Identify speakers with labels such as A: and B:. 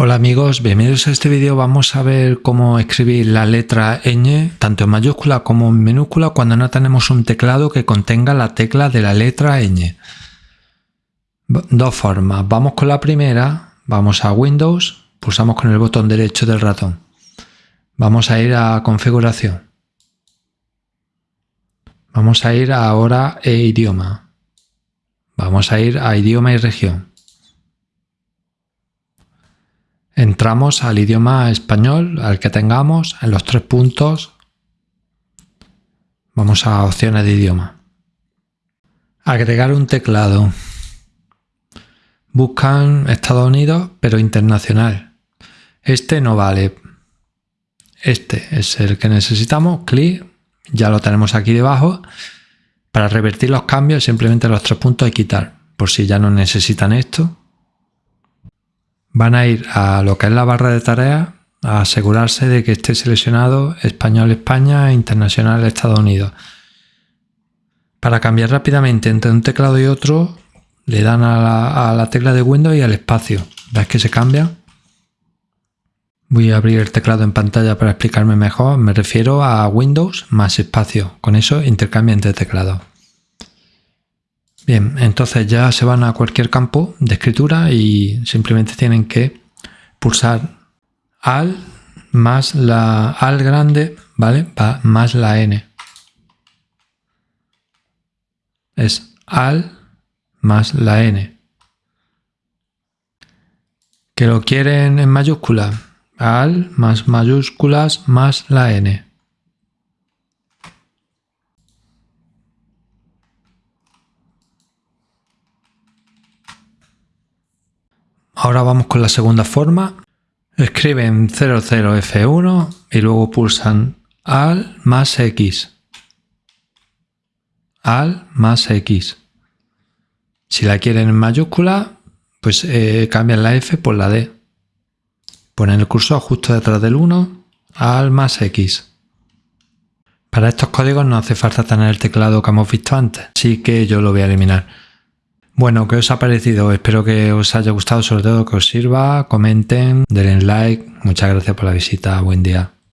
A: Hola amigos, bienvenidos a este vídeo. Vamos a ver cómo escribir la letra ñ, tanto en mayúscula como en minúscula, cuando no tenemos un teclado que contenga la tecla de la letra ñ. Dos formas. Vamos con la primera, vamos a Windows, pulsamos con el botón derecho del ratón. Vamos a ir a configuración. Vamos a ir ahora a idioma. Vamos a ir a idioma y región. Entramos al idioma español, al que tengamos, en los tres puntos. Vamos a opciones de idioma. Agregar un teclado. Buscan Estados Unidos, pero internacional. Este no vale. Este es el que necesitamos. Clic. Ya lo tenemos aquí debajo. Para revertir los cambios, simplemente los tres puntos hay quitar. Por si ya no necesitan esto van a ir a lo que es la barra de tareas a asegurarse de que esté seleccionado Español España e Internacional Estados Unidos. Para cambiar rápidamente entre un teclado y otro, le dan a la, tecla de Windows y al espacio. ¿Ves que se cambia? Voy a abrir el teclado en pantalla para explicarme mejor. Me refiero a Windows más espacio. Con eso intercambia entre teclados. Bien, entonces ya se van a cualquier campo de escritura y simplemente tienen que pulsar al más la al grande, ¿vale? más la n. Es al más la n. Que lo quieren en mayúscula, al más mayúsculas más la n. Ahora vamos con la segunda forma. Escriben 00F1 y luego pulsan al más X. Al más X. Si la quieren en mayúscula, pues eh, cambian la F por la D. Ponen el cursor justo detrás del 1, al más X. Para estos códigos no hace falta tener el teclado que hemos visto antes, así que yo lo voy a eliminar. Bueno, ¿qué os ha parecido? Espero que os haya gustado, sobre todo que os sirva. Comenten, denle like. Muchas gracias por la visita. Buen día.